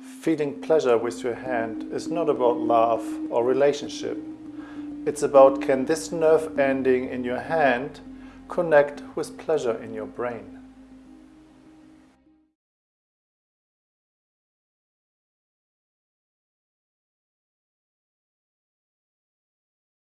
Feeling pleasure with your hand is not about love or relationship. It's about can this nerve ending in your hand connect with pleasure in your brain.